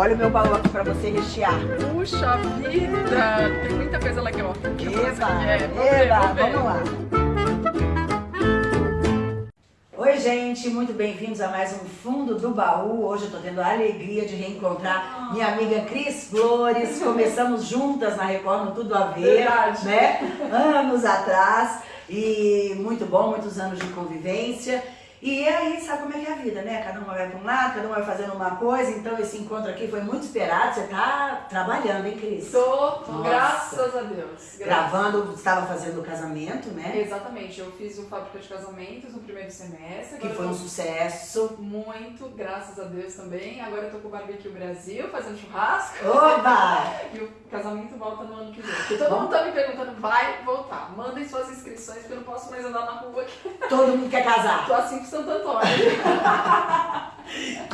Olha o meu baú aqui pra você rechear. Puxa vida! Tem muita coisa legal. Eba, É, vamos ver, eba, vamos ver. vamos lá. Oi, gente, muito bem-vindos a mais um Fundo do Baú. Hoje eu tô tendo a alegria de reencontrar minha amiga Cris Flores. Começamos juntas na Record no Tudo a Ver, Verdade. né? Anos atrás. E muito bom, muitos anos de convivência. E aí, sabe como é que é a vida, né? Cada uma vai para um lado, cada uma vai fazendo uma coisa. Então, esse encontro aqui foi muito esperado. Você tá trabalhando, hein, Cris? Tô, Nossa. graças a Deus. Graças. Gravando, estava fazendo o casamento, né? Exatamente, eu fiz o Fábrica de Casamentos no primeiro semestre. Que foi um sucesso. Muito, graças a Deus também. Agora eu tô com o Barbecue Brasil, fazendo churrasco. Oba! E o casamento volta no ano que vem. Porque todo mundo tá me perguntando, vai voltar. Mandem suas inscrições, porque eu não posso mais andar na rua aqui. Todo mundo quer casar. Tô assim Santo Antônio.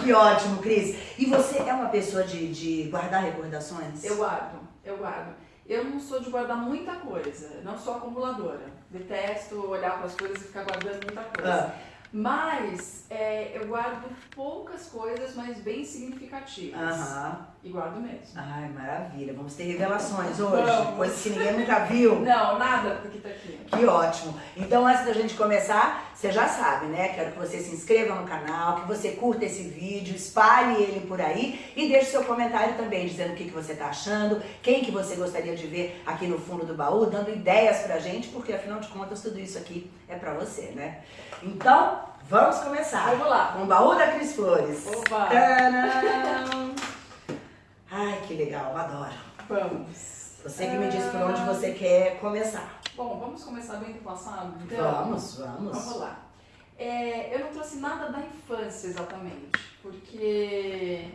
Que ótimo, Cris. E você é uma pessoa de, de guardar recordações? Eu guardo, eu guardo. Eu não sou de guardar muita coisa, não sou acumuladora. Detesto olhar para as coisas e ficar guardando muita coisa. Ah, Mas é, eu guardo poucas coisas, mas bem significativas. Aham. E guardo mesmo. Ai, maravilha. Vamos ter revelações hoje. Vamos. Coisas que ninguém nunca viu. Não, nada do que tá aqui. Que ótimo. Então, antes da gente começar, você já sabe, né? Quero que você se inscreva no canal, que você curta esse vídeo, espalhe ele por aí e deixe seu comentário também, dizendo o que, que você tá achando, quem que você gostaria de ver aqui no fundo do baú, dando ideias pra gente, porque afinal de contas tudo isso aqui é pra você, né? Então, vamos começar. Vamos lá. Com o baú da Cris Flores. Opa. Tcharam! Ai, que legal, adoro. Vamos. Você que me diz por onde você quer começar. Bom, vamos começar bem do passado? Então, Vamos, vamos. Vamos lá. É, eu não trouxe nada da infância exatamente, porque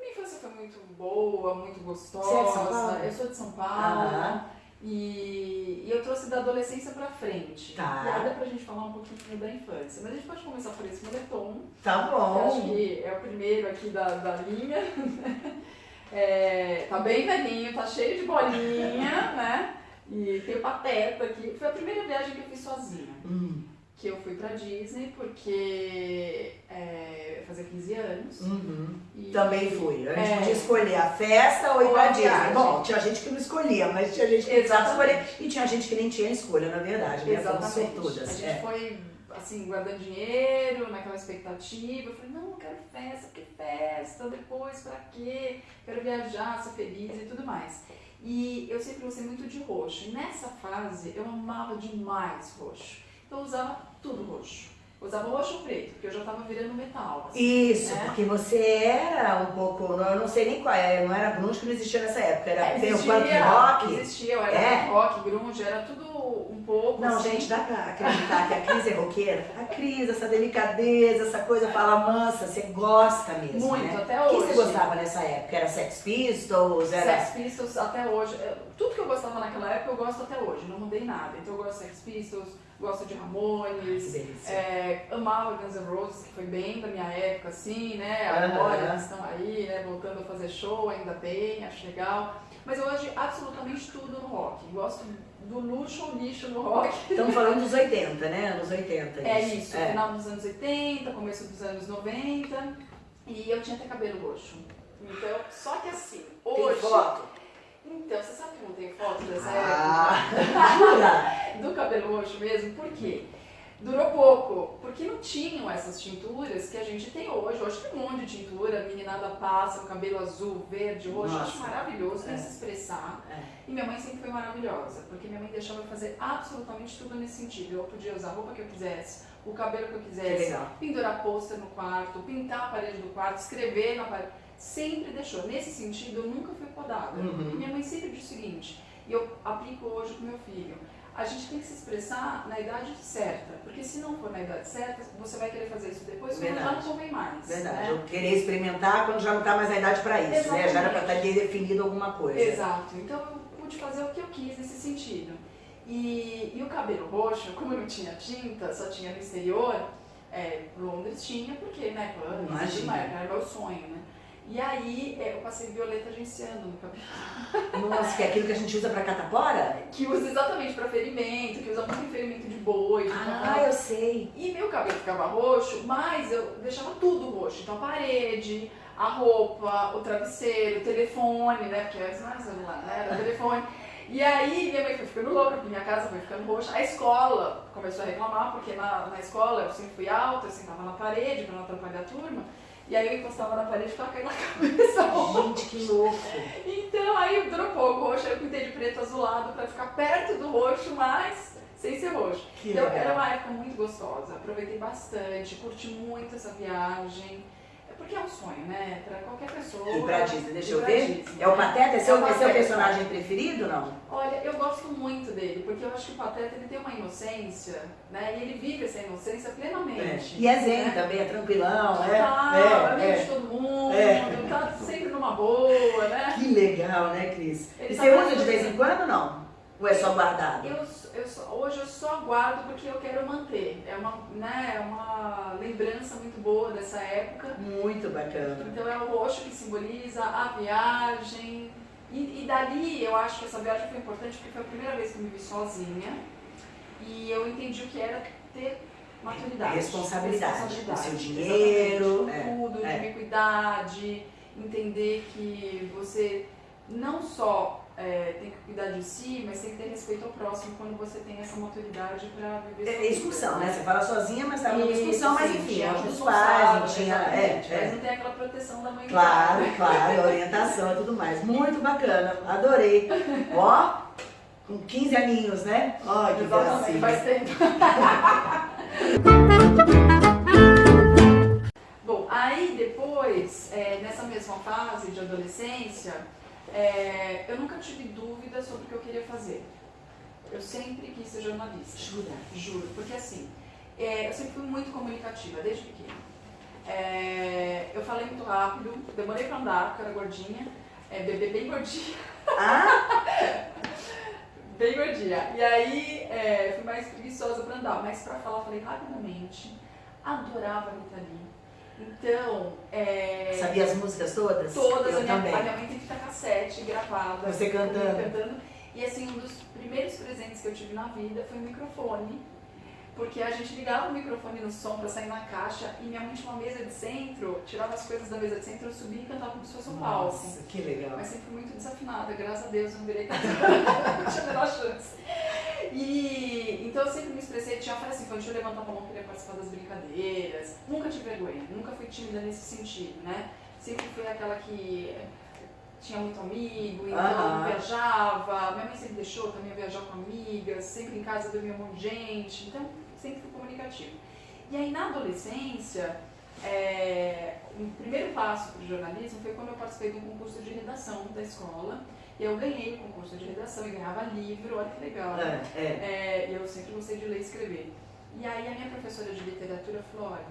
minha infância foi muito boa, muito gostosa. Você é de São Paulo? Eu sou de São Paulo. Aham. E, e eu trouxe da adolescência pra frente. Tá. E aí dá pra gente falar um pouquinho da infância. Mas a gente pode começar por esse moletom, Tá eu acho bom. que é o primeiro aqui da, da linha. É, tá bem velhinho, tá cheio de bolinha, né? E tem o pateta aqui. Foi a primeira viagem que eu fiz sozinha Hum, que eu fui pra Disney porque é, eu ia fazer 15 anos. uhum. E- Também fui. A gente É. podia escolher a festa ou ir pra Disney. viagem. Bom, tinha gente que não escolhia, mas tinha gente que precisava escolher. E tinha gente que nem tinha escolha, na verdade. Né? Exatamente. sortudas. A gente É. foi assim, guardando dinheiro, naquela expectativa. Eu falei, não, eu quero festa, que festa, depois pra quê? Quero viajar, ser feliz e tudo mais. E eu sempre gostei muito de roxo. E nessa fase eu amava demais roxo. Então eu usava tudo roxo. Eu usava roxo ou preto, porque eu já tava virando metal. assim. Isso, né? porque você era um pouco, não- eu não sei nem qual é, não era grunge que não existia nessa época, era É, existia, punk rock. Existia, eu era É? punk rock, grunge, era tudo um pouco Não, assim. gente, dá pra acreditar que a Cris é roqueira? A Cris, essa delicadeza, essa coisa fala mansa, você gosta mesmo, Muito, né? até O que hoje. você gostava nessa época? Era Sex Pistols? Era... Sex Pistols até hoje. Tudo que eu gostava naquela época eu gosto até hoje, não mudei nada. Então eu gosto de Sex Pistols, gosto de Ramones, é, amava Guns N' Roses, que foi bem da minha época, assim, né? Agora eles estão aí, né? Voltando a fazer show, ainda bem, acho legal. Mas eu gosto de absolutamente tudo no rock. Gosto do luxo ou lixo no rock. Estamos falando dos 80, né? Anos 80. É isso, É. final dos anos 80, começo dos anos 90. E eu tinha até cabelo roxo. Então, só que assim, Tem hoje. foto? Então, você sabe que não tenho foto dessa Ah, jura? Do cabelo roxo mesmo? Por quê? Durou pouco, porque não tinham essas tinturas que a gente tem hoje. Hoje tem um monte de tintura, a meninada passa, o cabelo azul, verde, roxo, acho maravilhoso, tem É. que se expressar. É. E minha mãe sempre foi maravilhosa, porque minha mãe deixava eu fazer absolutamente tudo nesse sentido. Eu podia usar a roupa que eu quisesse, o cabelo que eu Que quisesse, legal. pendurar pôster no quarto, pintar a parede do quarto, escrever na parede. Sempre deixou. Nesse sentido, eu nunca fui podada. Uhum. Minha mãe sempre disse o seguinte, e eu aplico hoje com meu filho. A gente tem que se expressar na idade certa, porque se não for na idade certa, você vai querer fazer isso depois quando já não convém mais. Verdade. né? Eu querer experimentar quando já não tá mais na idade pra isso, né? Já era Exatamente. estar ter definido alguma coisa. Exato. Então eu pude fazer o que eu quis nesse sentido. E, e o cabelo roxo, como não tinha tinta, só tinha no exterior, é, Londres tinha, porque, né, Imagina. era meu sonho, né? E aí é, eu passei violeta genciando no cabelo. Nossa, que é aquilo que a gente usa pra catapora? Que usa exatamente para ferimento, que usa muito em ferimento de boi, Ah, eu sei. E meu cabelo ficava roxo, mas eu deixava tudo roxo. Então a parede, a roupa, o travesseiro, o telefone, né? Porque antes não era celular, né? Era o telefone. E aí minha mãe foi ficando louca, porque minha casa foi ficando roxa. A escola começou a reclamar, porque na, na escola eu sempre fui alta, eu sentava na parede para não atrapalhar a turma. E aí eu encostava na parede e ficava caindo na cabeça. Gente, que louco. Então aí dropou o roxo, eu pintei de preto azulado para ficar perto do roxo, mas sem ser roxo. Que então legal. era uma época muito gostosa, aproveitei bastante, curti muito essa viagem. É Porque é um sonho, né? Pra qualquer pessoa. E pra Disney, deixa eu ver. Disney. É o Pateta? É seu, É o é seu personagem preferido não? Olha, eu gosto muito dele, porque eu acho que o Pateta ele tem uma inocência, né? E ele vive essa inocência plenamente. E é zen né? também, é tranquilão, é. Tá, é, amigo de é. todo mundo, É. tá sempre numa boa, né? Que legal, né, Cris? Ele E tá você usa de vez em quando não? Ou é só guardado? Eu, eu hoje eu só guardo porque eu quero manter. É uma, né, é uma lembrança muito boa dessa época. Muito bacana. Então é o roxo que simboliza a viagem. E, e dali eu acho que essa viagem foi importante porque foi a primeira vez que eu me vi sozinha. E eu entendi o que era ter maturidade. Responsabilidade. Responsabilidade. Do seu dinheiro, é, tudo, é. de me cuidar, de entender que você não só é, tem que cuidar de si, mas tem que ter respeito ao próximo quando você tem essa maturidade para viver É excursão, vida. né? Você fala sozinha, mas tá numa Isso, excursão, mas enfim, um os pais, tinha. exatamente, É, Mas é. não tem aquela proteção da mãe Claro, claro, orientação e tudo mais. Muito bacana, adorei. Ó, com 15 aninhos, né? Ó, que Exatamente, gracinha. faz tempo. Bom, aí depois, é, nessa mesma fase de adolescência, é, eu nunca tive dúvida sobre o que eu queria fazer. Eu sempre quis ser jornalista. Jura? Juro, porque assim, é, eu sempre fui muito comunicativa, desde pequena. É, eu falei muito rápido, demorei pra andar, porque eu era gordinha, é, bebê bem gordinha. Ah, Bem gordinha. E aí é, fui mais preguiçosa pra andar, mas pra falar falei rapidamente. Adorava Rita Lee. Então, é, sabia as músicas todas? todas, Eu a minha, também. a minha mãe tem fita cassete gravada. Você cantando. cantando. E assim, um dos primeiros presentes que eu tive na vida foi um microfone. Porque a gente ligava o microfone no som pra sair na caixa e minha mãe tinha uma mesa de centro, tirava as coisas da mesa de centro, eu subia e cantava como se fosse um palco. Nossa, que legal. Mas sempre muito desafinada, graças a Deus eu não virei cantora, não tinha a menor chance. E então eu sempre me expressei, tinha uma festa infantil, eu levantava a mão, queria participar das brincadeiras, nunca tive vergonha, nunca fui tímida nesse sentido, né? Sempre fui aquela que tinha muito amigo, então viajava, minha mãe sempre deixou também viajar com amigas, sempre em casa dormia um monte de gente, então sempre fui comunicativa. E aí na adolescência, é, o primeiro passo para o jornalismo foi quando eu participei de um concurso de redação da escola. Eu ganhei o concurso de redação e ganhava livro, olha que legal. né? É, é. É, eu sempre gostei de ler e escrever. E aí a minha professora de literatura falou, olha,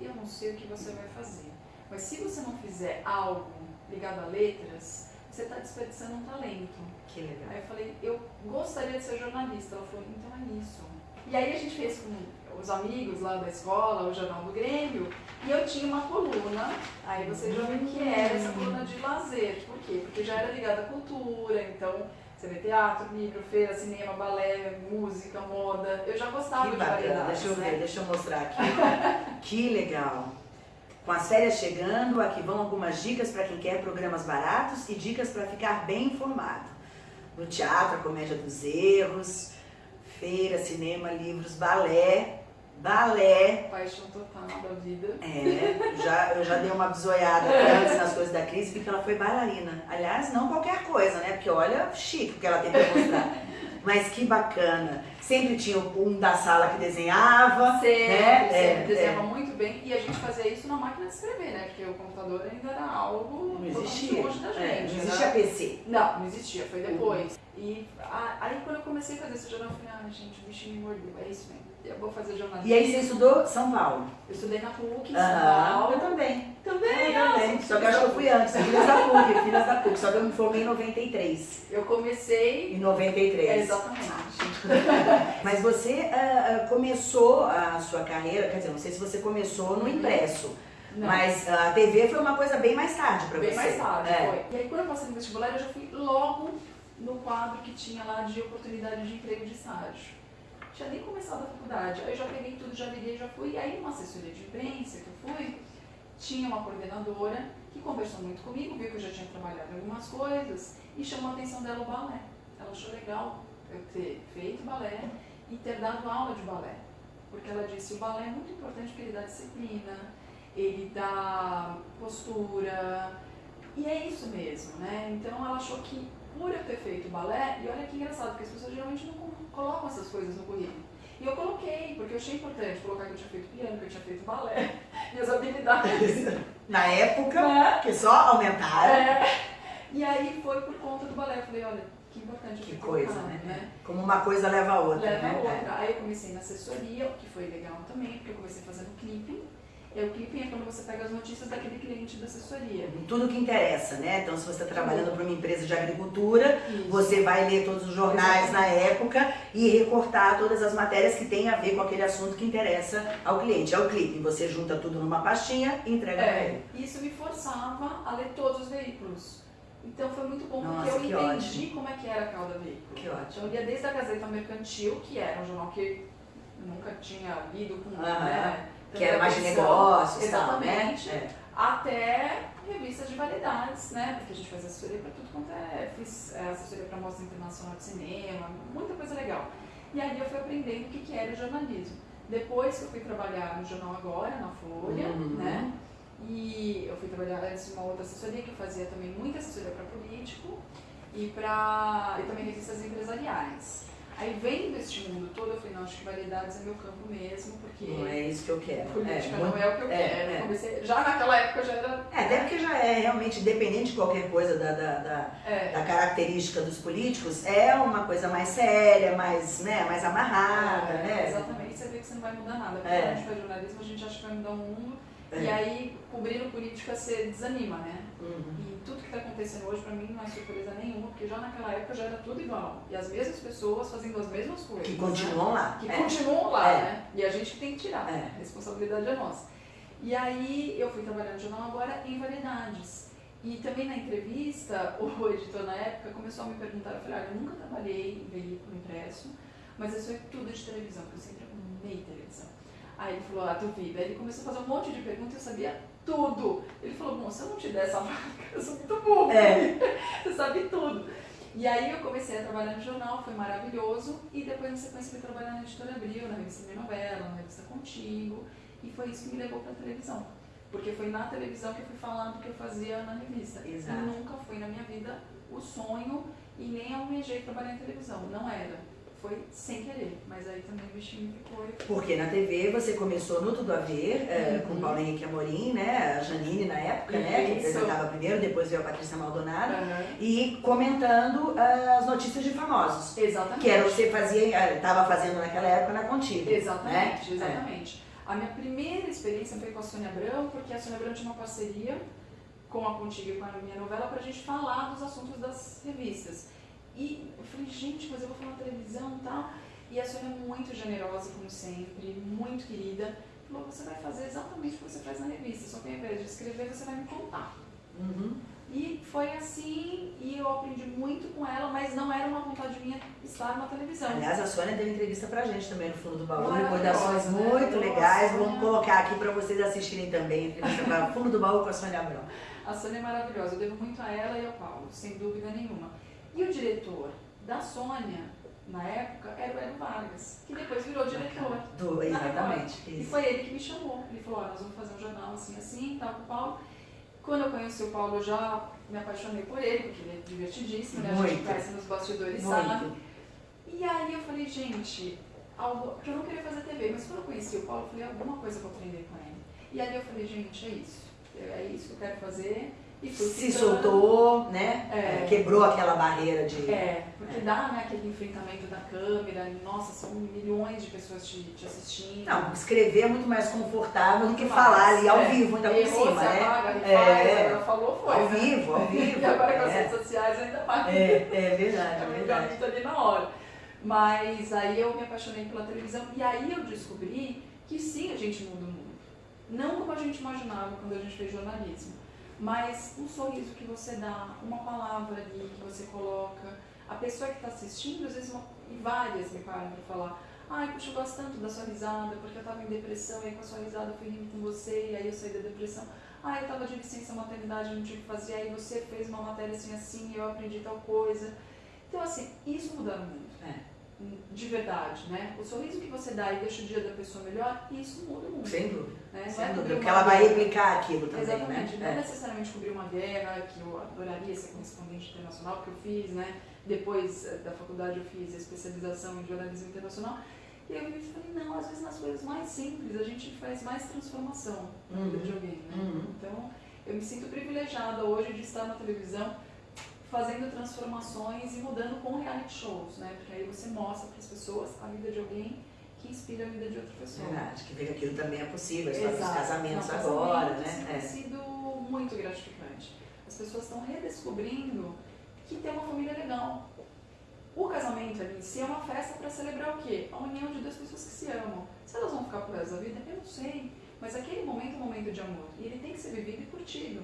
eu não sei o que você vai fazer, mas se você não fizer algo ligado a letras, você está desperdiçando um talento. Que legal. Aí eu falei, eu gostaria de ser jornalista. Ela falou, então é isso. E aí a gente fez com os amigos lá da escola, o Jornal do Grêmio, e eu tinha uma coluna, aí você já viu que era essa coluna de lazer. Por quê? Porque já era ligada à cultura, então você vê teatro, livro, feira, cinema, balé, música, moda. Eu já gostava Que de bacana, variedades, deixa eu né? ver, deixa eu mostrar aqui. que legal. Com as férias chegando, aqui vão algumas dicas para quem quer programas baratos e dicas para ficar bem informado. No teatro, a comédia dos erros, feira, cinema, livros, balé, balé. Paixão total da vida. É, já, eu já dei uma bisoiada antes nas coisas da Cris, vi que ela foi bailarina. Aliás, não qualquer coisa, né? Porque olha, chique o que ela tem pra mostrar. Mas que bacana. Sempre tinha um da sala que desenhava. Sempre, né? sempre É, desenhava muito bem e a gente fazia isso na máquina de escrever, né? Porque o computador ainda era algo Não existia. longe da É, gente. não né? existia PC. Não, não existia, foi depois. E a- aí quando eu comecei a fazer esse jornal, eu falei, ah, gente, o bichinho me mordeu, é isso mesmo. Eu vou fazer jornalismo. E aí você estudou São Paulo? Eu estudei na PUC, em São Paulo. eu também. Também, Eu também. Só que eu acho que eu fui antes, filhas da PUC, filhas da PUC. Só que eu me formei em 93. Eu comecei. Em É, 93. exatamente. Mas você ah, começou a sua carreira, quer dizer, não sei se você começou no impresso, Não. mas a TV foi uma coisa bem mais tarde pra Bem você. mais tarde, É. foi. E aí quando eu passei no vestibular, eu já fui logo no quadro que tinha lá de oportunidade de emprego de estágio. Tinha nem começado a faculdade. Aí eu já peguei tudo, já liguei, já fui. E aí numa assessoria de imprensa que eu fui, tinha uma coordenadora que conversou muito comigo, viu que eu já tinha trabalhado em algumas coisas e chamou a atenção dela o balé. Ela achou legal eu ter feito balé e ter dado aula de balé. Porque ela disse, o balé é muito importante porque ele dá disciplina, ele dá postura, e é isso mesmo, né? Então ela achou que por eu ter feito balé, e olha que engraçado, porque as pessoas geralmente não colocam essas coisas no currículo. E eu coloquei, porque eu achei importante colocar que eu tinha feito piano, que eu tinha feito balé, minhas habilidades. Na época, né? que só aumentaram. É. E aí foi por conta do balé. Eu falei, olha, que importante. Que coisa, né? né? Como uma coisa leva a outra. Leva né? a outra. Aí eu comecei na assessoria, o que foi legal também, porque eu comecei fazendo clipping. É o clipping é quando você pega as notícias daquele cliente da assessoria. Tudo que interessa, né? Então, se você está trabalhando para uma empresa de agricultura, Isso. você vai ler todos os jornais na época e recortar todas as matérias que têm a ver com aquele assunto que interessa ao cliente. É o clipping. Você junta tudo numa pastinha e entrega é, para ele. Isso me forçava a ler todos os veículos. Então foi muito bom Nossa, porque eu entendi ótimo. como é que era cada veículo. Que ótimo. Então eu lia desde a Gazeta Mercantil, que era um jornal que eu nunca tinha lido com né, que era mais de negócios, exatamente, tal, né? até revistas de variedades, né? Porque a gente faz assessoria para tudo quanto é, fiz é, assessoria para mostra internacional de cinema, muita coisa legal. E aí eu fui aprendendo o que, que era o jornalismo. Depois que eu fui trabalhar no Jornal Agora, na Folha, uhum. né? E eu fui trabalhar antes uma outra assessoria que eu fazia também muita assessoria para político e para e também revistas empresariais. Aí vendo este mundo todo, eu falei, não, acho que variedades é meu campo mesmo, porque. Não é isso que eu quero. Política é, não é o que eu é, quero. É. Comecei, já naquela época já era. É, até porque já é realmente, independente de qualquer coisa da, da, da, é. da, característica dos políticos, é uma coisa mais séria, mais, né, mais amarrada, é, né? Exatamente, você vê que você não vai mudar nada. Porque quando a gente faz jornalismo, a gente acha que vai mudar o mundo é. E aí, cobrindo política, você desanima, né? Uhum. E tudo que está acontecendo hoje, para mim, não é surpresa nenhuma, porque já naquela época já era tudo igual. E as mesmas pessoas fazendo as mesmas coisas. Que continuam né? lá. Que é. continuam lá, é. né? E a gente tem que tirar. É. A responsabilidade é nossa. E aí, eu fui trabalhar no jornal agora em variedades. E também na entrevista, o editor na época começou a me perguntar, eu falei, olha, eu nunca trabalhei em veículo impresso, mas eu sei tudo de televisão, porque eu sempre amei televisão. Aí ele falou, ah, duvido. Aí ele começou a fazer um monte de perguntas e eu sabia tudo. Ele falou, bom, se eu não te der essa vaga, eu sou muito burro. É. Você sabe tudo. E aí eu comecei a trabalhar no jornal, foi maravilhoso. E depois, na sequência, fui trabalhar na Editora Abril, na revista Minha Novela, na revista Contigo. E foi isso que me levou para a televisão. Porque foi na televisão que eu fui falando o que eu fazia na revista. Exato. E nunca foi na minha vida o sonho e nem almejei trabalhar em televisão. Não era foi sem querer, mas aí também o bichinho ficou. Porque na TV você começou no Tudo a Ver, é, uhum. com o Paulo Henrique Amorim, né? A Janine na época, Isso. né? Que apresentava primeiro, depois veio a Patrícia Maldonado. Uhum. E comentando uh, as notícias de famosos. Exatamente. Que era o que você fazia, estava fazendo naquela época na Contigo. Exatamente, né? exatamente. É. A minha primeira experiência foi com a Sônia Abrão, porque a Sônia Abrão tinha uma parceria com a Contigo e com a minha novela para a gente falar dos assuntos das revistas. E eu falei, gente, mas eu vou falar na televisão e tal. E a Sônia é muito generosa, como sempre, muito querida. Falou, você vai fazer exatamente o que você faz na revista, só que ao invés de escrever, você vai me contar. Uhum. E foi assim, e eu aprendi muito com ela, mas não era uma vontade minha estar na televisão. Aliás, a Sônia deu entrevista pra gente também no Fundo do Baú, recordações né? muito legais. Vamos colocar aqui para vocês assistirem também, entrevista para Fundo do Baú com a Sônia Abrão. A Sônia é maravilhosa, eu devo muito a ela e ao Paulo, sem dúvida nenhuma. E o diretor da Sônia, na época, era o Hélio Vargas, que depois virou diretor. Do, exatamente. E foi ele que me chamou. Ele falou, nós vamos fazer um jornal assim, assim, tal, com o Paulo. Quando eu conheci o Paulo, eu já me apaixonei por ele, porque ele é divertidíssimo, né? A gente conhece nos bastidores, Muito. sabe? E aí eu falei, gente, algo, porque eu não queria fazer TV, mas quando eu conheci o Paulo, eu falei, alguma coisa eu vou aprender com ele. E aí eu falei, gente, é isso. É isso que eu quero fazer se soltou, né? É. Quebrou aquela barreira de. É, porque é. dá né, aquele enfrentamento da câmera, nossa, são milhões de pessoas te, te assistindo. Não, escrever é muito mais confortável do que mais. falar ali ao é. vivo, ainda por cima, né? Apaga, é. agora falou, foi. Ao né? vivo, ao vivo. e agora com as é. redes sociais ainda mais. É, é verdade. É verdade. ali na hora. Mas aí eu me apaixonei pela televisão e aí eu descobri que sim, a gente muda o mundo. Não como a gente imaginava quando a gente fez jornalismo mas um sorriso que você dá, uma palavra ali que você coloca, a pessoa que está assistindo, às vezes, uma, e várias me param para falar, ai, puxa, eu gosto tanto da sua risada, porque eu estava em depressão, e aí com a sua risada eu fui rindo com você, e aí eu saí da depressão. Ah, eu tava de licença maternidade, não tive que fazer, aí você fez uma matéria assim, assim, eu aprendi tal coisa. Então, assim, isso muda muito. É. De verdade, né? O sorriso que você dá e deixa o dia da pessoa melhor, isso muda muito. Sem dúvida. Né? Não Sem é dúvida. Porque ela vai replicar aquilo também, Exatamente, não né? necessariamente cobrir uma guerra, que eu adoraria ser correspondente internacional, que eu fiz, né? Depois eh, da faculdade eu fiz a especialização em jornalismo internacional. E eu falei, não, às vezes nas coisas mais simples a gente faz mais transformação na vida Uhum. de alguém, né? Uhum. Então, eu me sinto privilegiada hoje de estar na televisão fazendo transformações e mudando com reality shows, né? Porque aí você mostra para as pessoas a vida de alguém que inspira a vida de outra pessoa. Verdade, que que aquilo também é possível, Exato. casamentos Não, agora, casamento, né? Tem É. sido muito gratificante. As pessoas estão redescobrindo que ter uma família legal. O casamento ali em si é uma festa para celebrar o quê? A união de duas pessoas que se amam. Se elas vão ficar por resto da vida, eu não sei. Mas aquele momento é um momento de amor. E ele tem que ser vivido e curtido.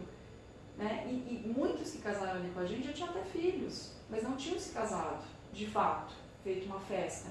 Né? E, e muitos que casaram ali com a gente já tinham até filhos, mas não tinham se casado, de fato, feito uma festa.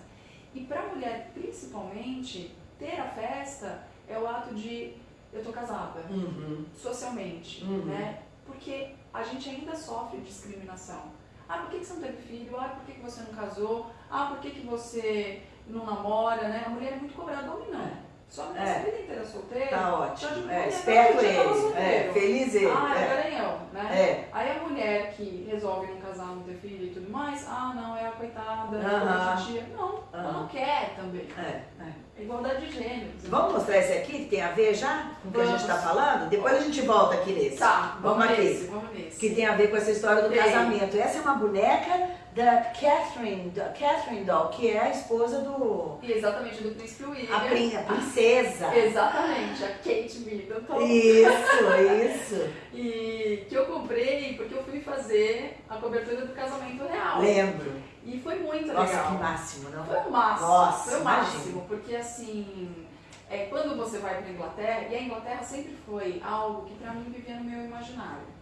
E para a mulher, principalmente, ter a festa é o ato de eu tô casada, Uhum. socialmente, Uhum. né? Porque a gente ainda sofre discriminação. Ah, por que, que você não teve filho? Ah, por que, que você não casou? Ah, por que, que você não namora, né? A mulher é muito cobrada, homem não. Só que É. vida inteira solteira. Tá Só ótimo. de É, mulher, esperto tava ele. É, feliz ele. Ah, é. garanhão, né? É. Aí a mulher que resolve não casar, não ter filho e tudo mais, ah, não, é a coitada, Aham. a titia. Não, ela não quer também. É, é. É igualdade de gêneros. Vamos mostrar esse aqui que tem a ver já com o que a gente Vamos. está falando? Depois a gente volta aqui nesse. Tá, Vamos aqui. nesse, vamos nesse. Que tem a ver com essa história do Tem. casamento. Essa é uma boneca da Catherine, da Catherine Doll, que é a esposa do. E exatamente, do príncipe William. A, prin- a princesa. Exatamente, a Kate Middleton. Isso, isso. E que eu comprei porque eu fui fazer a cobertura do casamento real. Lembro. E foi muito Nossa, legal. que máximo, não? Foi o máximo. Nossa, foi o imagino. máximo, porque assim, é, quando você vai para Inglaterra, e a Inglaterra sempre foi algo que para mim vivia no meu imaginário.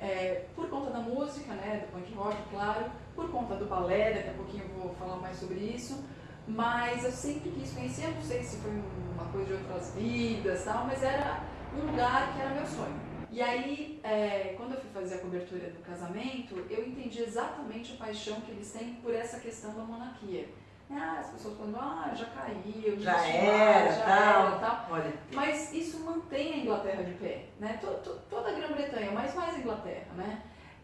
É, por conta da música, né, do punk rock, claro, por conta do balé, daqui a pouquinho eu vou falar mais sobre isso, mas eu sempre quis conhecer, não sei se foi uma coisa de outras vidas tal, mas era um lugar que era meu sonho. E aí, é, quando eu fui fazer a cobertura do casamento, eu entendi exatamente a paixão que eles têm por essa questão da monarquia. Ah, as pessoas falando, ah, já caiu, Já desistiu, era, já tal. era, tal. Olha, Mas isso mantém a Inglaterra de pé, né? To- to- toda a Grã-Bretanha, mas mais a Inglaterra, né?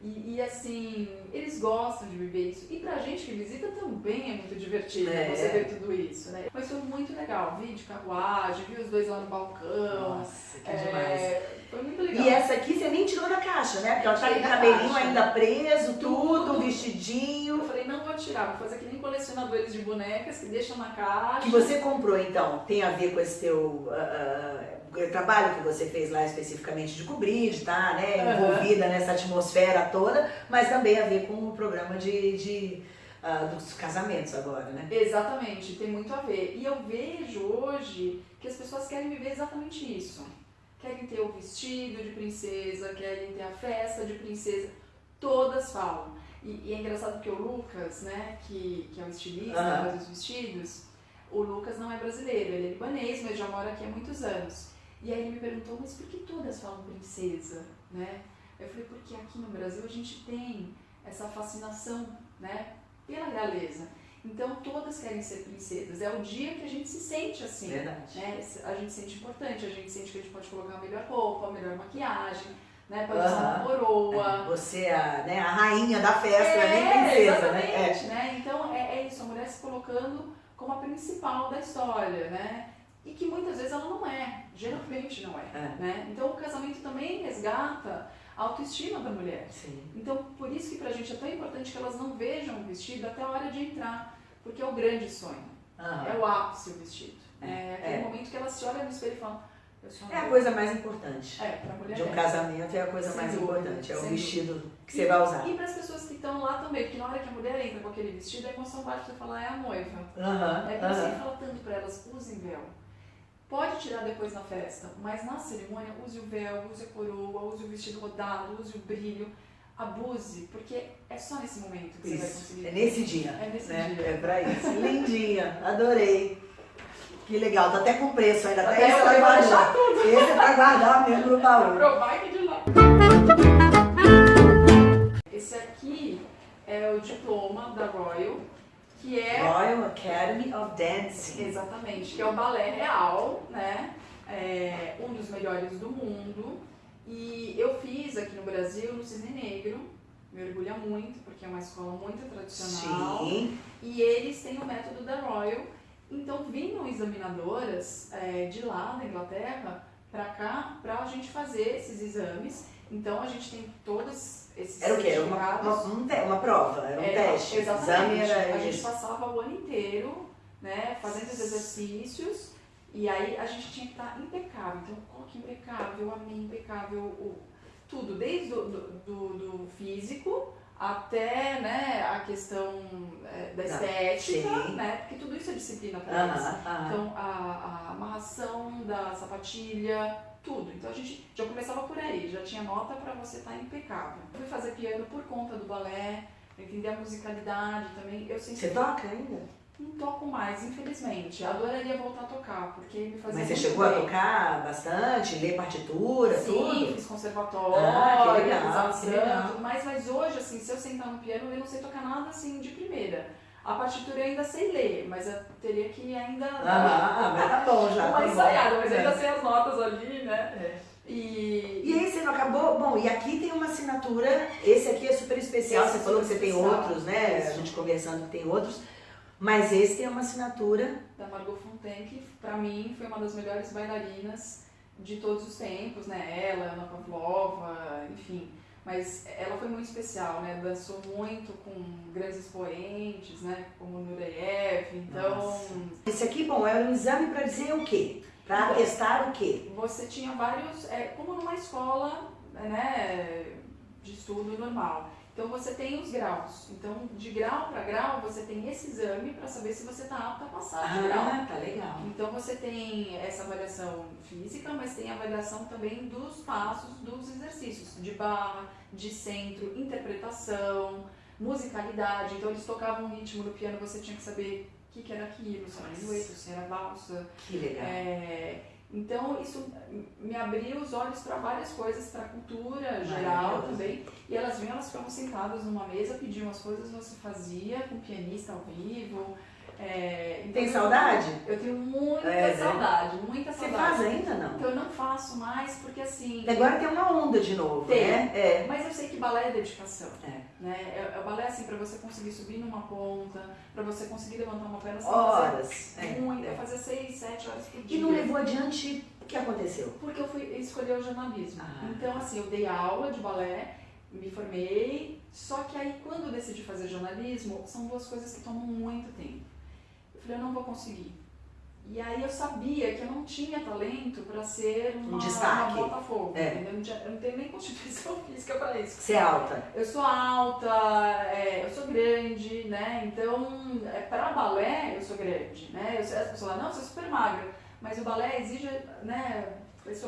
E, e, assim, eles gostam de viver isso. E pra gente que visita também é muito divertido É. você ver tudo isso, né? Mas foi muito legal. Vi de carruagem, vi os dois lá no balcão. nossa, que É, demais. foi muito legal. E essa aqui você nem tirou da caixa, né? Porque ela tá com o cabelinho ainda preso, tudo, Tudo. vestidinho. Eu falei, não vou tirar, vou fazer que nem colecionadores de bonecas que deixam na caixa. Que você comprou, então, tem a ver com esse teu ah, ah, trabalho que você fez lá especificamente de cobrir, de estar né, Aham. envolvida nessa atmosfera toda, mas também a ver com o programa de, de, ah, dos casamentos agora, né? Exatamente, tem muito a ver. E eu vejo hoje que as pessoas querem viver exatamente isso. Querem ter o vestido de princesa, querem ter a festa de princesa. Todas falam. E, e é engraçado porque o Lucas, né, que, que é o estilista, Aham. faz os vestidos, o Lucas não é brasileiro, ele é libanês, mas já mora aqui há muitos anos. E aí ele me perguntou, mas por que todas falam princesa, né? Eu falei, porque aqui no Brasil a gente tem essa fascinação, né, pela realeza. Então todas querem ser princesas. É o dia que a gente se sente assim. Verdade. Né? A gente se sente importante, a gente sente que a gente pode colocar a melhor roupa, a melhor maquiagem, né? Pode usar uma coroa. Você é a, né, a rainha da festa, É, nem princesa, né? exatamente, né? Então é, é isso, a mulher se colocando como a principal da história, né? E que muitas vezes ela não é, geralmente não é, É. né? Então o casamento também resgata a autoestima da mulher. Sim. Então, por isso que pra gente é tão importante que elas não vejam o vestido até a hora de entrar, porque é o grande sonho, é o ápice o vestido. É, É, aquele é. momento que elas se olham no espelho e falam, É a coisa mais importante. É, De um é. casamento é a coisa Sem mais dúvida, importante, é o sem vestido que E- você vai usar. E para as pessoas que estão lá também, porque na hora que a mulher entra com aquele vestido, a emoção bate e fala, é a noiva. Aham, É por isso que fala tanto para elas, usem véu. Pode tirar depois na festa, mas na cerimônia use o véu, use a coroa, use o vestido rodado, use o brilho, abuse, porque é só nesse momento que você vai Isso, conseguir. é nesse dia. É nesse né? dia. É pra isso. Lindinha, adorei. Que legal, tá até com preço ainda. Até esse vai guardar. tudo. Esse é pra guardar mesmo no baú. Que de lá. Esse aqui é o diploma da Royal, que é Royal Academy of Dancing. Exatamente, que é o balé real, né? É um dos melhores do mundo. E eu fiz aqui no Brasil, no Cisne Negro, me orgulha muito, porque é uma escola muito tradicional. Sim. E eles têm o método da Royal. Então vinham examinadoras é, de lá, da Inglaterra, pra cá, pra gente fazer esses exames. Então a gente tem todos esses Era o quê? Era uma, uma, um uma prova, era um É, teste. Exatamente. Exame era a gente passava o ano inteiro, né, fazendo os exercícios, e aí a gente tinha que estar impecável. Então, coque impecável, amém impecável, o, tudo, desde do, do, do físico até né, a questão é, da Tá, estética, sim. né, porque tudo isso é disciplina para eles. Então, a, a amarração da sapatilha, tudo. Então, a gente já começava por aí, já tinha nota para você estar impecável. Eu fui fazer piano por conta do balé, entender a musicalidade também. Eu sempre Você toca ainda? não toco mais, infelizmente. Adoraria voltar a tocar, porque me fazia Mas você chegou a bem. tocar bastante, ler partitura, Sim, tudo? fiz conservatório, Ah, que legal, que legal. mais, mas hoje, assim, se eu sentar no piano, eu não sei tocar nada assim de primeira. A partitura eu ainda sei ler, mas eu teria que ainda Aham, ah, mas tá bom já. tá uma bom. ensaiada, mas É. ainda sei as notas ali, né? É. E, E aí você não acabou? Bom, e aqui tem uma assinatura, esse aqui é super especial, Esse você falou que você tem especial. outros, né? A Isso. gente conversando que tem outros, mas esse tem uma assinatura. da Margot Fontaine, que pra mim foi uma das melhores bailarinas de todos os tempos, né? Ela, Ana Pavlova, enfim. Mas ela foi muito especial, né? Dançou muito com grandes expoentes, né? Como Nureyev, então... Nossa. Esse aqui, bom, era um exame pra dizer o quê? Pra Bom. testar o quê? Você tinha vários, é, como numa escola, né? De estudo normal. Então você tem os graus. Então, de grau para grau, você tem esse exame para saber se você está apto a passar de grau. Ah, tá legal. Então você tem essa avaliação física, mas tem a avaliação também dos passos dos exercícios, de barra, de centro, interpretação, musicalidade. Então eles tocavam um ritmo no piano, você tinha que saber o que, que era aquilo, se era minueto, se era valsa. Que legal. É, então isso me abriu os olhos para várias coisas, para a cultura geral também. E elas vinham, elas ficavam sentadas numa mesa, pediam as coisas, você fazia com o pianista ao vivo. É, então Tem saudade? eu tenho muita É, né? saudade, muita Você saudade. faz ainda não? Então eu não faço mais porque assim. Agora tem uma onda de novo, Tem. né? É. Mas eu sei que balé é dedicação. É. Né? É, é o balé assim, pra você conseguir subir numa ponta, pra você conseguir levantar uma perna, você fazer Horas. É, muito, é. fazia seis, sete horas por dia. E não levou adiante o que aconteceu? Porque eu fui escolher o jornalismo. Ah. Então, assim, eu dei aula de balé, me formei, só que aí quando eu decidi fazer jornalismo, são duas coisas que tomam muito tempo. Eu falei, eu não vou conseguir. E aí eu sabia que eu não tinha talento para ser uma, Um destaque. uma Botafogo, É. entendeu? Eu não tenho nem constituição física para isso. Você é alta. Eu sou alta, é, eu sou grande, né? Então, é, para balé, eu sou grande, né? Eu, as pessoas falam, não, você é super magra. Mas o balé exige, né?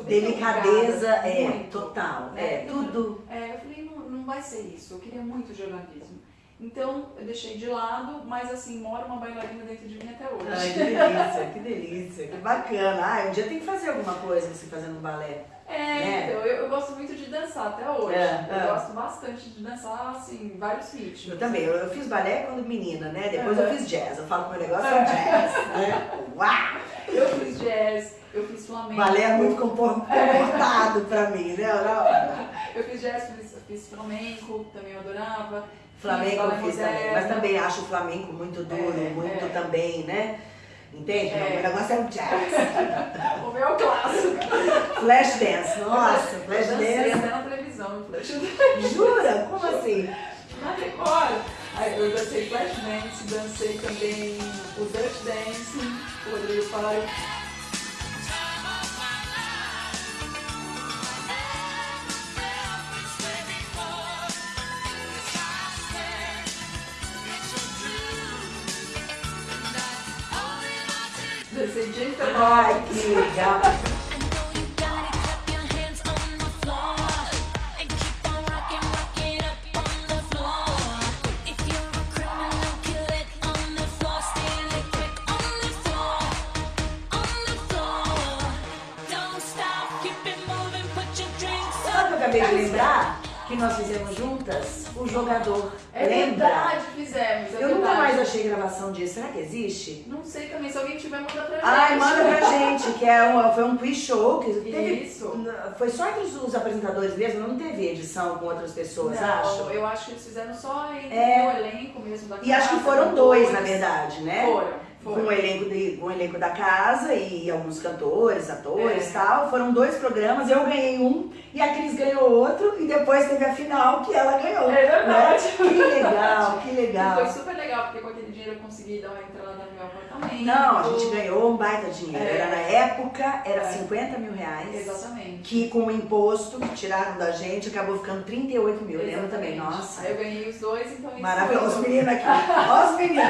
Delicadeza, é, total. né? É, Eu- tudo. É, eu falei, não, não vai ser isso, eu queria muito jornalismo. Então, eu deixei de lado, mas assim, mora uma bailarina dentro de mim até hoje. Ai, que delícia, que delícia, que bacana. Ah, um dia tem que fazer alguma coisa você fazendo balé. É, né? então, eu, eu gosto muito de dançar até hoje. É, eu é. gosto bastante de dançar, assim, vários ritmos. Eu também, eu, eu fiz balé quando menina, né? Depois eu fiz jazz. Eu falo que meu negócio é o jazz. Né? Uau! Eu fiz jazz, eu fiz flamenco. Balé é muito compor- comportado pra mim, né? Eu fiz jazz, fiz, fiz flamenco, também eu adorava. Flamengo eu fiz também, moderno. mas também acho o flamenco muito duro, É, muito é. também, né? Entende? É. Meu negócio é o jazz. O meu é o clássico. Flash dance, nossa, flash eu dancei dance. até na televisão, flash dance. Jura? Como assim? Na Record. Aí eu dancei flash dance, dancei também o Dutch Dance, o Rodrigo Faro. Gente, Ai, que legal. Acabei de lembrar? Que nós fizemos juntas o jogador. É Lembra? verdade gravação disso. Será que existe? Não sei também, se alguém tiver, manda pra gente. Ai, manda pra gente, que é uma, foi um quiz show que teve. Isso. Foi só entre os, os apresentadores mesmo, não teve edição com outras pessoas, Não, acho. eu acho que eles fizeram só entre É. o elenco mesmo da E acho que casa, foram com dois, na verdade, né? Foram, Com o, elenco de, com o elenco da casa e alguns cantores, atores É. e tal. Foram dois programas, eu ganhei um e a Cris ganhou outro e depois teve a final que ela ganhou. É verdade. né? Que legal, que E legal. foi super legal, porque com aquele dinheiro eu consegui dar uma entrada no meu apartamento. Não, a gente ganhou um baita dinheiro. É. Era na época, era É. 50 mil reais. Exatamente. Que com o imposto que tiraram da gente, acabou ficando 38 mil. Eu lembro também, nossa. Aí eu ganhei os dois, então isso Maravilhoso. Os meninos aqui. Ó os meninos.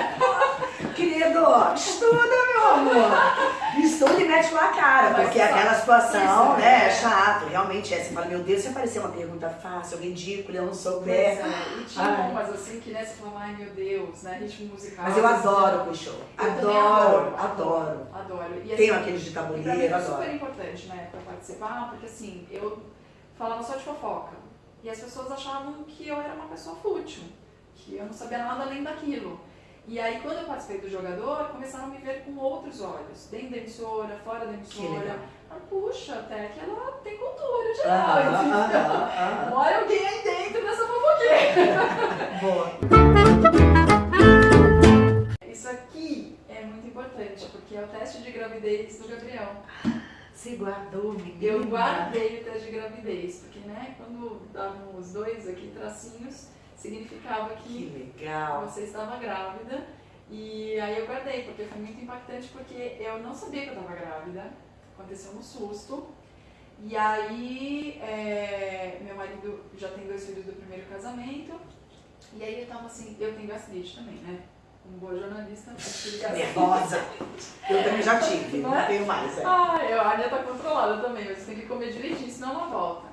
Querido, estuda, meu amor. Estuda e mete com a cara, Mas porque aquela situação, isso, né, é. é chato. Realmente é. Você fala, meu Deus, se aparecer uma pergunta fácil, ridícula, eu não Pois souber. é, e tinha Ai. umas assim que né, você fala, ai meu Deus, né? Ritmo musical. Mas eu adoro o show. Adoro, adoro. Adoro. E, Tenho assim, aqueles de mim tabuleiro, adoro. super importante, né, pra participar, porque assim, eu falava só de fofoca. E as pessoas achavam que eu era uma pessoa fútil, que eu não sabia nada além daquilo. E aí, quando eu participei do jogador, começaram a me ver com outros olhos, dentro da emissora, fora da emissora. Ah, puxa, até que ela tem cultura de Aham, nós. então, aham, aham. Mora alguém aí dentro dessa fofoqueira. Boa. Isso aqui é muito importante, porque é o teste de gravidez do Gabriel. Você guardou, menina. Eu guardei o teste de gravidez, porque né, quando davam os dois aqui tracinhos, significava Que que você estava grávida. E aí eu guardei, porque foi muito impactante, porque eu não sabia que eu estava grávida. Aconteceu um susto. E aí, é, meu marido já tem dois filhos do primeiro casamento. E aí eu tava assim, eu tenho gastrite também, né? Como boa jornalista. Nervosa. Eu também já tive, Não não é? tenho mais. É. Ah, eu, a Ania tá controlada também, mas você tem que comer direitinho, senão não volta.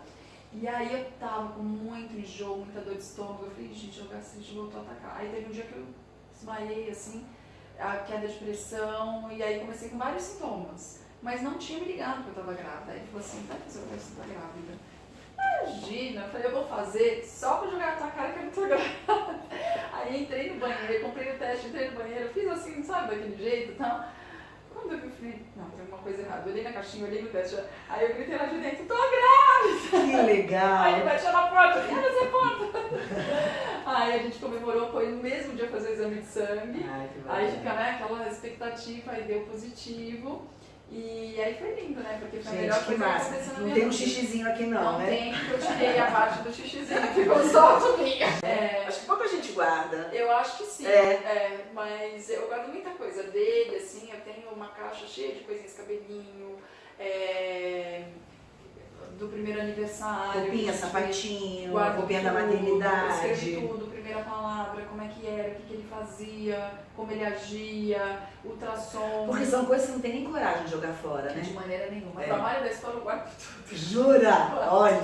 E aí eu tava com muito enjoo, muita dor de estômago. Eu falei, gente, o gastrite voltou a atacar. Aí teve um dia que eu desmaiei, assim, a queda de pressão, e aí comecei com vários sintomas. Mas não tinha me ligado que eu tava grávida. Aí ele falou assim, tá, você vai estar grávida. Imagina, eu falei, eu vou fazer só pra jogar na tua cara que eu não tô grávida. Aí entrei no banheiro, comprei o teste, entrei no banheiro, fiz assim, sabe, daquele jeito e tal. Quando eu falei, não, tem alguma coisa errada. Eu olhei na caixinha, olhei no teste, aí eu gritei lá de dentro, tô grávida! Que Aí ele legal. bateu na porta, abre essa porta! Aí a gente comemorou, foi no mesmo dia fazer o exame de sangue. Ai, Aí fica, né, aquela expectativa, aí deu positivo. E aí foi lindo, né? Porque foi a melhor Gente, que coisa que massa. aconteceu na Não minha tem um xixizinho aqui não, Não né? tem, porque eu tirei a parte do xixizinho, ficou só a tubinha. É, Acho que pouca gente guarda. eu acho que sim, É. é, mas eu guardo muita coisa dele, assim, eu tenho uma caixa cheia de coisinhas, cabelinho, é, do primeiro aniversário. Roupinha, sapatinho, roupinha da maternidade. Escrevi tudo, primeira palavra, como é que era, o que, que ele fazia, como ele agia, ultrassom. Porque são coisas que não tem nem coragem de jogar fora, De né? maneira nenhuma. É. Trabalho da escola eu guardo tudo. Jura? Olha.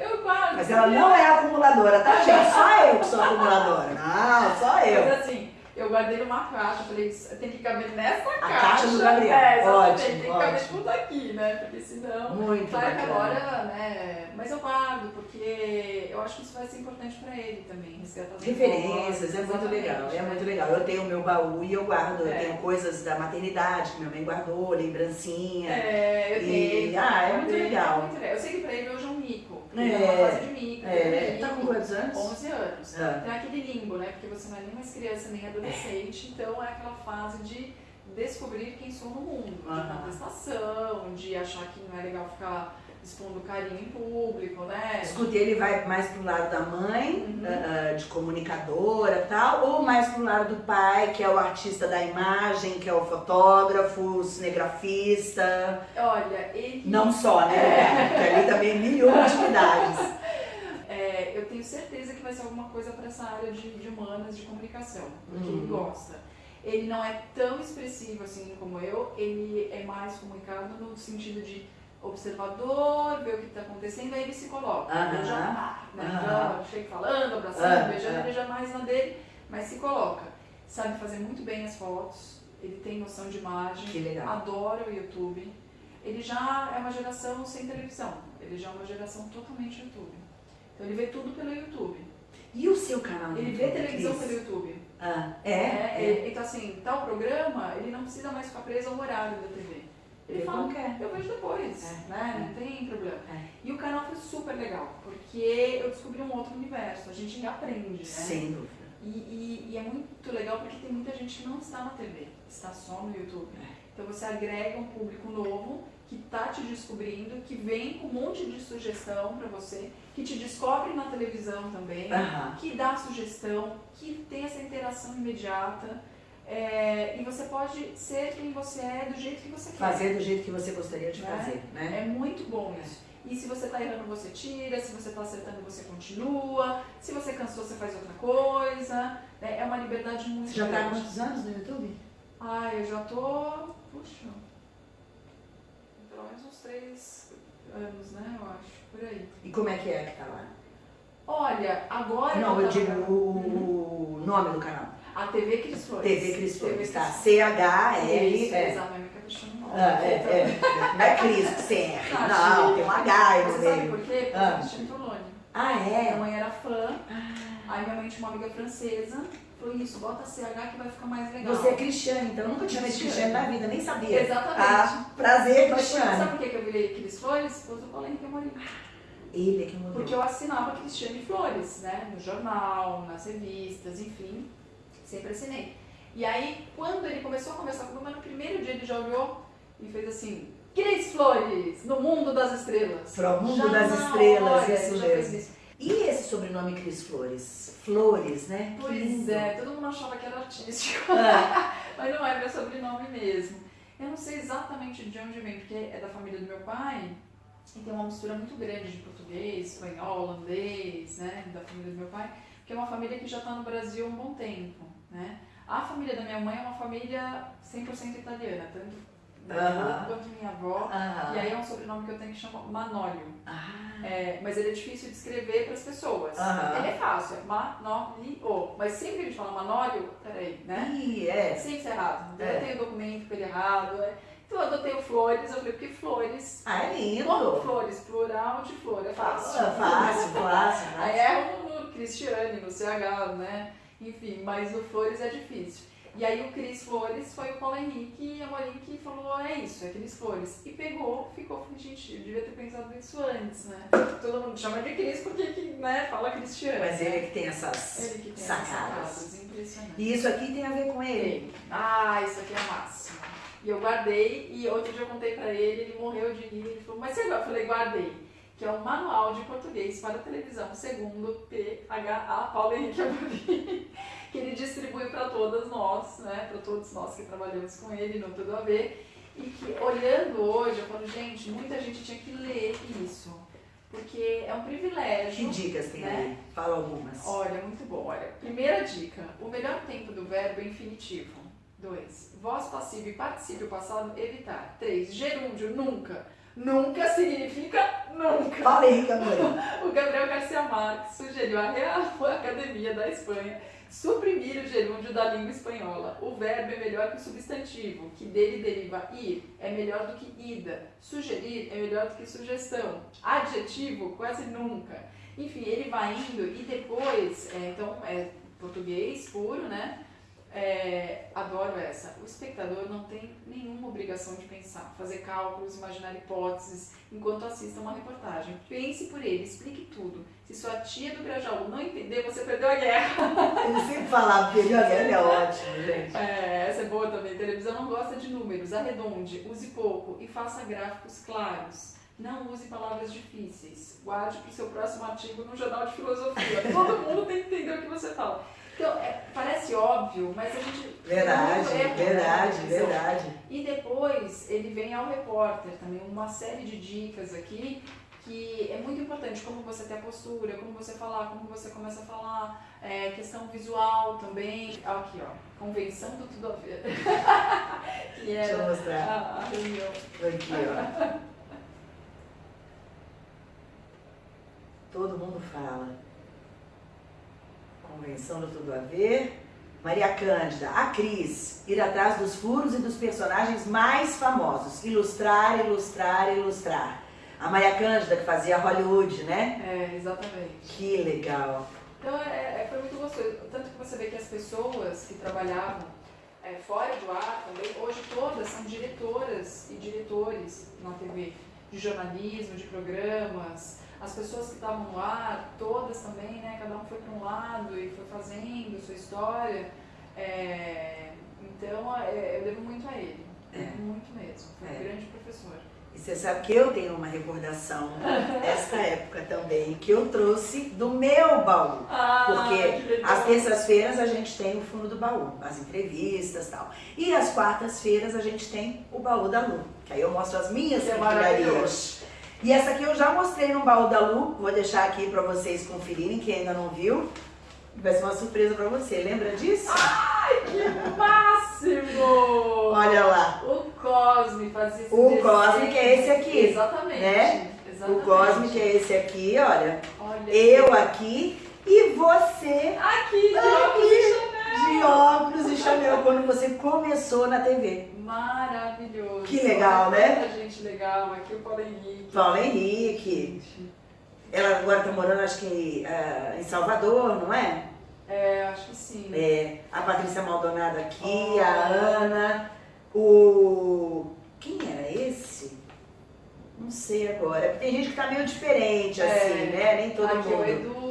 Eu guardo. Mas ela não é acumuladora, tá, gente? Só eu que sou acumuladora. Não, só eu. Mas assim, eu guardei numa caixa, falei, "Isso tem que caber nessa A caixa. caixa do Gabriel. É, Ótimo, tem que caber ótimo. tudo aqui, né? Porque senão. Muito Claro que agora, né? Mas eu guardo, porque eu acho que isso vai ser importante pra ele também, Referências, é muito legal, é muito legal. Eu tenho o meu baú e eu guardo, eu É. tenho coisas da maternidade que minha mãe guardou, lembrancinha. É, eu E- tenho. ah, é eu muito tenho, legal. muito legal. Eu sei que pra ele hoje é um mico. É, Ele é uma fase de. É, ele tá com quantos anos? 11 anos. Ah. Tem aquele limbo, né? Porque você não é nem mais criança nem adolescente, então é aquela fase de descobrir quem sou no mundo, de Aham. contestação, de achar que não é legal ficar expondo carinho em público, né? Escutei, ele vai mais pro lado da mãe, Uhum. ah, de comunicadora e tal, ou mais pro lado do pai, que é o artista da imagem, que é o fotógrafo, o cinegrafista. Olha, ele. Não só, né? Porque ali também mil atividades. É, eu tenho certeza que vai ser alguma coisa para essa área de, de humanas, de comunicação, porque Uhum. ele gosta. Ele não é tão expressivo assim como eu, ele é mais comunicado no sentido de observador, ver o que está acontecendo, aí ele se coloca. Aham. Eu já, ah, né, Aham. já chego falando, abraçando, Ah, beijando, ele já mais na dele, mas se coloca. Sabe fazer muito bem as fotos, ele tem noção de imagem, Que legal. adora o YouTube. ele já é uma geração sem televisão. Ele já é uma geração totalmente YouTube. Então ele vê tudo pelo YouTube. E o seu canal? Ele vê televisão Cris? pelo YouTube. Ah, é? é, é. Então assim, tal programa, ele não precisa mais ficar preso ao horário da TV. Ele fala, não quer. eu vejo depois, é, né? É. Não tem problema. É. E o canal foi super legal, porque eu descobri um outro universo, a gente aprende, né? Sem dúvida. E, e, e, é muito legal porque tem muita gente que não está na TV, está só no YouTube. É. Então você agrega um público novo que está te descobrindo, que vem com um monte de sugestão para você, que te descobre na televisão também, que dá sugestão, que tem essa interação imediata. É, e você pode ser quem você é do jeito que você quer. Fazer do jeito que você gostaria de né? fazer, né? É muito bom isso. E se você está errando, você tira. Se você está acertando, você continua. Se você cansou, você faz outra coisa. É, é uma liberdade muito Você já está há quantos anos no YouTube? Ah, eu já tô... Puxa... Pelo menos uns três anos, né? Eu acho. Por aí. E como é que é que tá lá? Olha, agora... Não, eu digo o, o nome do canal. A TV Cris Flores. TV Cris Flores, tá? C-H-L... É. Exatamente, no nome. Ah, é, é. Não é Cris você é. Não, tem um H aí no Você sabe por quê? Porque ah. eu Tolone. Ah, é? Minha mãe era fã. Ah. Aí minha mãe tinha uma amiga francesa. Falou isso, bota CH que vai ficar mais legal. Você é Cristiane, então eu nunca tinha visto Cristiane na vida, nem sabia. Exatamente. Ah, prazer, Cristiane. Sabe por que eu virei Cris Flores? Por causa do Paulinho que eu morri. Ele é que mudou. Porque eu assinava Cristiane Flores, né? No jornal, nas revistas, enfim. Sempre assinei. E aí, quando ele começou a conversar comigo, no primeiro dia ele já olhou e fez assim, Cris Flores, no mundo das estrelas. Pro mundo já das estrelas, hora, isso mesmo. E esse sobrenome Cris Flores? Flores, né? Pois é, todo mundo achava que era artístico. É. Mas não é meu sobrenome mesmo. Eu não sei exatamente de onde vem, porque é da família do meu pai e tem uma mistura muito grande de português, espanhol, holandês, né? Da família do meu pai, que é uma família que já está no Brasil há um bom tempo, né? A família da minha mãe é uma família 100% italiana, tanto minha quanto minha avó. E aí é um sobrenome que eu tenho que chama Manólio. Ah. É, mas ele é difícil de escrever para as pessoas. Ele é fácil, é Manólio. Mas sempre que a gente fala Manólio, peraí, né? Ih, é. Sempre é errado. Então é. eu tenho documento com ele errado. É. Então eu adotei o Flores, eu falei, porque Flores. Ah, é lindo. Como Flores, plural de flor, é fácil. É fácil, fácil. Aí é no Cristiane, no CH, né? Enfim, mas no Flores é difícil. E aí o Cris Flores foi o Paulo Henrique e a Marinha que falou, é isso, é Cris Flores. E pegou, ficou, gente, eu devia ter pensado nisso antes, né? Todo mundo chama de Cris porque né, fala Cristiano. Mas ele é que tem essas ele que tem sacadas. Essas sacadas impressionantes. E isso aqui tem a ver com ele? Ah, isso aqui é máximo. E eu guardei, e outro dia eu contei pra ele, ele morreu de rir, ele falou, mas você Eu falei, guardei que é um manual de português para televisão, segundo PHA Paulo Henrique Amorim, que ele distribui para todas nós, né, para todos nós que trabalhamos com ele no Tudo a Ver, e que olhando hoje, eu falo, gente, muita gente tinha que ler isso, porque é um privilégio. Que dicas tem né? aí? Fala algumas. Olha, muito bom. Olha, primeira dica, o melhor tempo do verbo é infinitivo. Dois, voz passiva e particípio passado, evitar. Três, gerúndio, nunca. Nunca significa nunca. Falei, Gabriel. o Gabriel Garcia Marques sugeriu à Real Academia da Espanha suprimir o gerúndio da língua espanhola. O verbo é melhor que o substantivo, que dele deriva ir, é melhor do que ida. Sugerir é melhor do que sugestão. Adjetivo, quase nunca. Enfim, ele vai indo e depois, é, então, é português puro, né? É, adoro essa. O espectador não tem nenhuma obrigação de pensar, fazer cálculos, imaginar hipóteses enquanto assista uma reportagem. Pense por ele, explique tudo. Se sua tia do Grajaú não entender, você perdeu a guerra. Ele sempre falava perdeu a guerra, é ótimo, gente. É, essa é boa também. A televisão não gosta de números. Arredonde, use pouco e faça gráficos claros. Não use palavras difíceis. Guarde para o seu próximo artigo no Jornal de Filosofia. Todo mundo tem que entender o que você fala. Então, é, parece óbvio, mas a gente. Verdade, verdade, verdade. E depois ele vem ao repórter também, uma série de dicas aqui que é muito importante, como você ter a postura, como você falar, como você começa a falar, é, questão visual também. Aqui, ó, convenção do tudo a ver. que era Deixa eu mostrar. A, a reunião. Aqui, ó. Todo mundo fala convenção do Tudo a Ver, Maria Cândida, a Cris, ir atrás dos furos e dos personagens mais famosos. Ilustrar, ilustrar, ilustrar. A Maria Cândida, que fazia Hollywood, né? É, exatamente. Que legal. Então é, é, foi muito gostoso. Tanto que você vê que as pessoas que trabalhavam é, fora do ar também, hoje todas são diretoras e diretores na TV, de jornalismo, de programas. As pessoas que estavam ar, todas também, né? Cada um foi para um lado e foi fazendo sua história. É, então é, eu devo muito a ele. É. Muito mesmo. Foi um É. grande professor. E você sabe que eu tenho uma recordação desta época também, que eu trouxe do meu baú. Ah, Porque às terças-feiras a gente tem o fundo do baú, as entrevistas e tal. E às quartas-feiras a gente tem o baú da Lu, que aí eu mostro as minhas maravilhoso. E essa aqui eu já mostrei no baú da Lu, vou deixar aqui pra vocês conferirem, quem ainda não viu. Vai ser uma surpresa pra você, lembra disso? Ai, que máximo! Olha lá, O Cosme fazia esse O desenho. Cosme que é esse aqui, Exatamente. né? Exatamente. o Cosme que é esse aqui, olha. Olha. Eu aqui e você Aqui, Aqui. De óculos e Chanel quando você começou na TV. Maravilhoso. Que legal, Olha né? Quanta gente legal. Aqui o Paulo Henrique. Paulo Henrique. Ela agora tá morando, acho que ah, em Salvador, não é? É, acho que sim. É, a Patrícia Maldonado aqui, Oh. a Ana, o. Quem era esse? Não sei agora. Porque Tem gente que tá meio diferente, É. assim, né? Nem todo Aqui o mundo. Edu.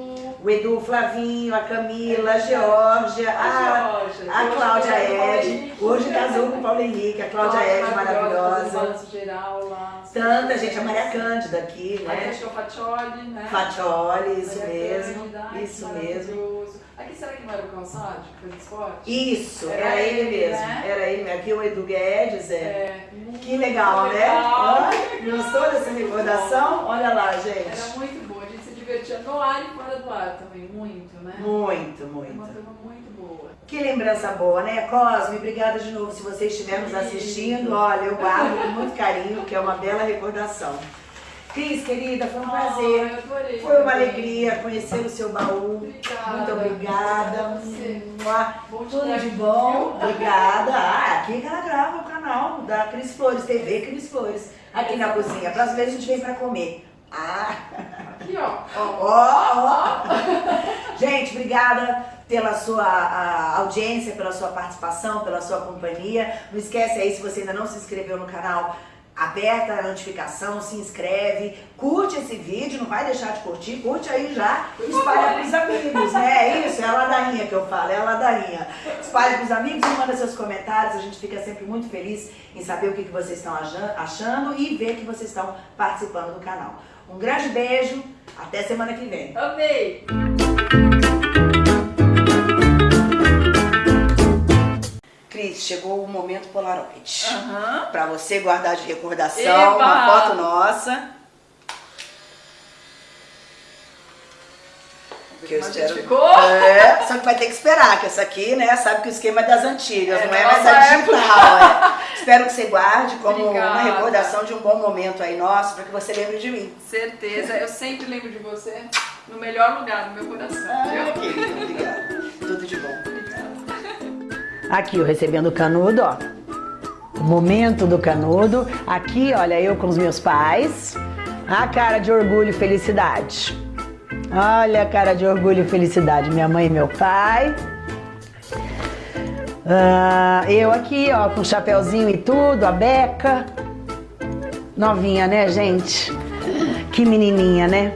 O Edu, o Flavinho, a Camila, a Georgia, a, a Cláudia Paulo Ed. Hoje casou com o Paulo Henrique, a Cláudia Ed, maravilhosa. balanço geral lá. Tanta gente, a Maria Cândida aqui, né? o Fatioli, né? Fatioli, isso mesmo. Isso mesmo. Aqui será que não era o Calçade, que fez esporte? Isso, Era era ele ele, mesmo. né? Era ele mesmo. Aqui o Edu Guedes, é. É, Que legal, né? legal. Hã? Gostou dessa recordação? Olha lá, Era gente. muito boa, a gente se divertia no ar e fora do ar também, muito, né? Muito, Era uma muito. turma muito boa. Que lembrança boa, né? Cosme, obrigada de novo. Se você estiver nos assistindo, olha, eu guardo com muito carinho, que é uma bela recordação. Cris, querida, foi um prazer. Adorei. Foi uma também. alegria conhecer o seu baú. Obrigada. Muito obrigada. Bom Tudo de bom. viu? Obrigada. Ah, aqui que ela grava o canal da Cris Flores, TV Cris Flores. Aqui na cozinha. Próxima vez a gente vem pra comer. Ah, Aqui, ó. ó. ó. Gente, obrigada pela sua audiência, pela sua participação, pela sua companhia. Não esquece aí, se você ainda não se inscreveu no canal, aperta a notificação, se inscreve, curte esse vídeo, não vai deixar de curtir, curte aí já, espalha pros amigos, né? É isso, é a ladainha que eu falo, é a ladainha. Espalha pros amigos e manda seus comentários, a gente fica sempre muito feliz em saber o que, que vocês estão achando e ver que vocês estão participando do canal. Um grande beijo, até semana que vem. Amei! Cris, chegou o momento Polaroid. Aham. Pra você guardar de recordação, Eba! uma foto nossa. Que eu Como a espero. ficou? É, só que vai ter que esperar, que essa aqui, né, sabe que o esquema é das antigas, É, não é mais a digital. é. Espero que você guarde como uma Obrigada. recordação de um bom momento aí nosso, para que você lembre de mim. Certeza, eu sempre lembro de você no melhor lugar do meu coração. Ah, obrigada. Tudo de bom. Aqui, eu recebendo o canudo, ó. O momento do canudo. Aqui, olha, eu com os meus pais. A cara de orgulho e felicidade. Olha a cara de orgulho e felicidade. Minha mãe e meu pai. Ah, eu aqui, ó, com chapeuzinho e tudo, a Beca. Novinha, né, gente? Que menininha, né?